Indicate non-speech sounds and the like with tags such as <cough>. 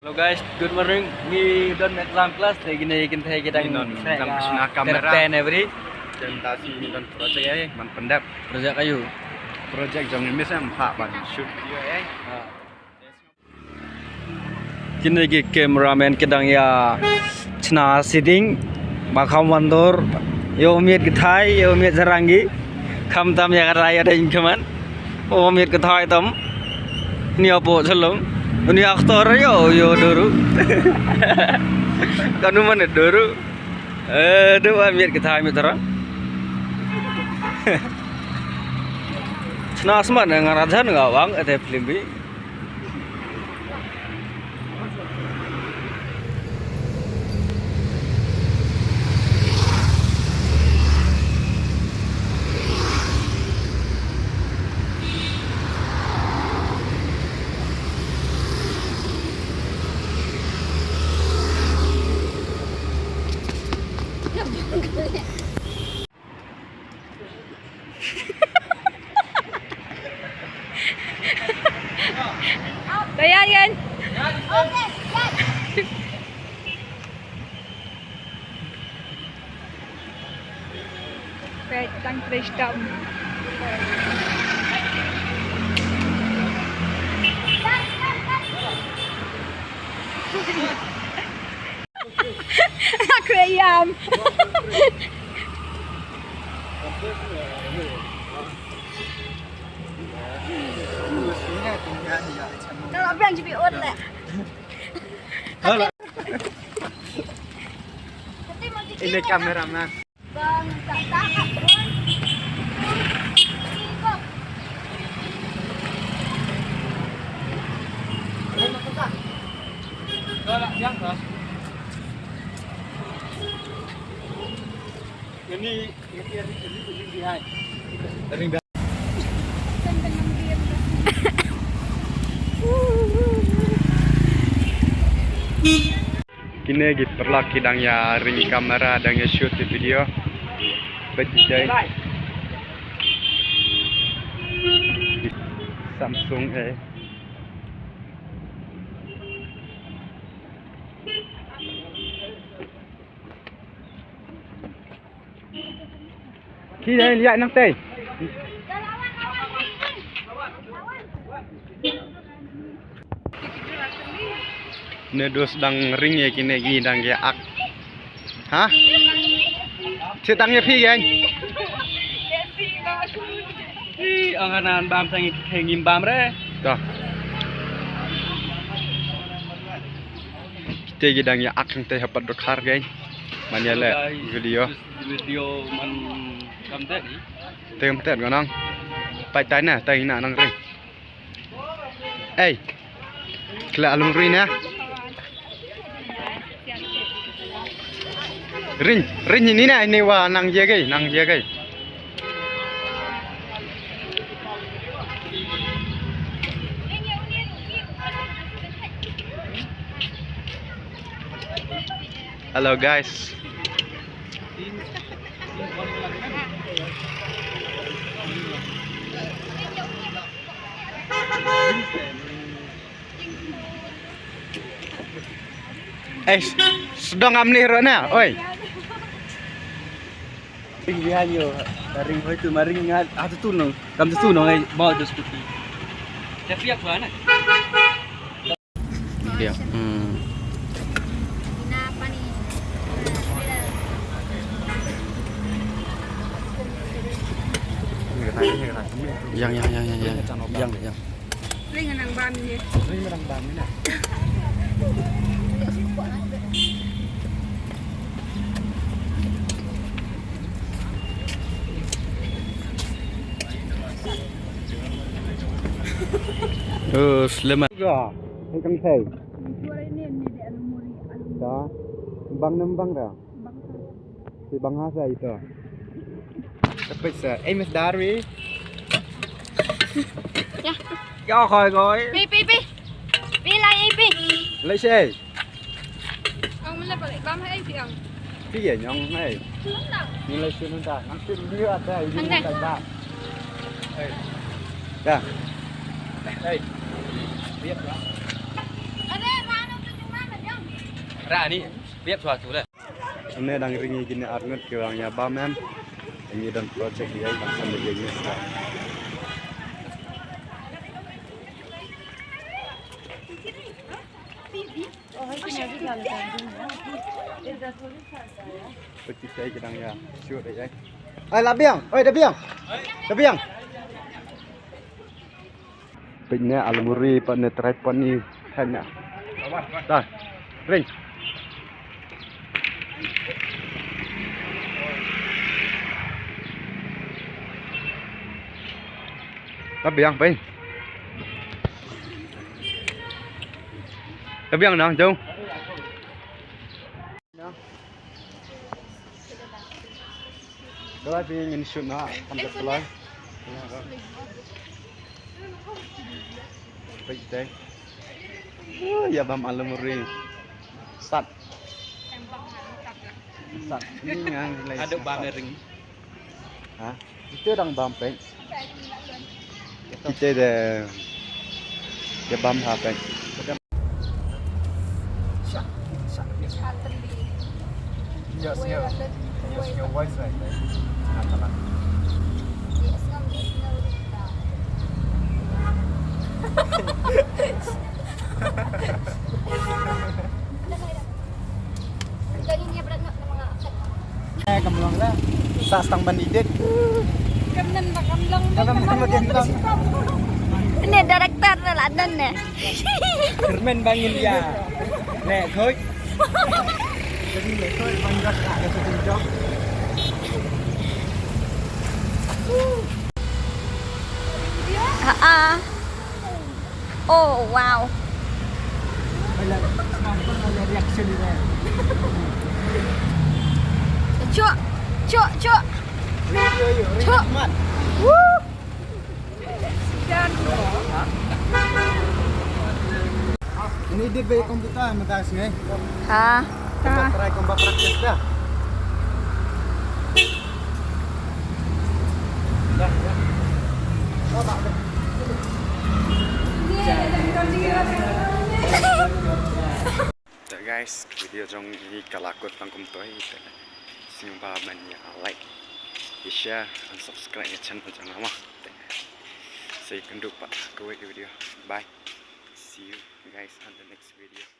Hello guys, good morning. We don't make long class. Thì gini kita kita Ini non, dalam kesuna kamera. Ten every presentasi dan project ya man pendap project kayu. project jong ini saya empat ban shoot video ya. Kini lagi cameraman kedang ya. Cina sitting bakal mandor yo miet gethai yo miet sarangi kam tam ya raya ada ingkaman oh miet gethai tam ni apa selong ini aktor yo yo doru. <laughs> Kanu mana doru? Eh dua miet gethai miet terang. Cina asman dengan rajan nggak bang ada film bi Dank lang voor deze dam. <laughs> Aquarium! Lah. ini kameraman Bang, tak takat pun. ini ini ini ini behind kini lagi perlaki dang ya ring kamera dang ya shoot di video. Bejai. Samsung eh. Đây lihat nang teh. Nedo sedang ring ya kini gini dang ya ak. Hah? Cetangnya pi gang. Ih, angkanan bam sang ngim bam re. Tuh. Kita gidang ya ak yang teh hapat dokar gang. Manya le video. Video man kam tadi. Tem tet ngon Pai tai na tai na nang ring. Eh. Kela alung ring na. Ring, ring ini na ini wa nang je gai, nang je gai. Halo guys. Eh, sedang amnih rona, oi. Ring behind yo. Ring itu maring ngat atu tu nong. Kam tu nong ai mau tu seperti. Tapi apa ana? Iya. Hmm. Yang yang yang yang yang yang yang. Ring nang bam ni. Ring merang bam ni na. <laughs> <laughs> Ừ, slim Rồi, anh căng thầy. Đó. Băng nấm băng rồi Thì băng hát ra ito Tapos sa Amos Dari Yeah Cho khỏi rồi. Pi lại pi. Lấy xe. Ông lấy balik băng hay pi ông Pi dễ nhong này lấy xe nâng ta Nâng xe nâng ta Nâng xe nâng ta Nâng lah. Ada mana tu ra ni biết suatu lah Ini dang ringi gini arnut ke orang ya bamen. Ini dan project dia yang sama dia ni. Peti saya kedang ya. Shoot deh. Ai labiang. Oi labiang. Labiang. Pada tripod ni tanya. Dah. Ring. Labiang pe. Labiang nang jom. Kalau dia ingin shoot nak, sampai pelai. Baik deh. Oh, ya bam alumuri. Sat. Sat. Ini yang lain. ada bam ring Hah? Itu orang bam pe. Kita ada. Ya bam. Eh, sao stang manidit. Kamnan ba kamlang? Director là ladan eh. ne. nè, bangin ya. Ne khoi. nè thôi. Ah. Oh wow. Wala. Reaction nila. Chua. Cuk, cuk. Cuk. Woo. Dan Ini dia beli komputer mentas ni. Ha. Kita try kombat praktis dah. Guys, video trong ini kalakot lang kum toy Simpan banyak yang like, share, dan subscribe channel jangan lama. Saya akan pak. kembali ke video. Bye. See you guys on the next video.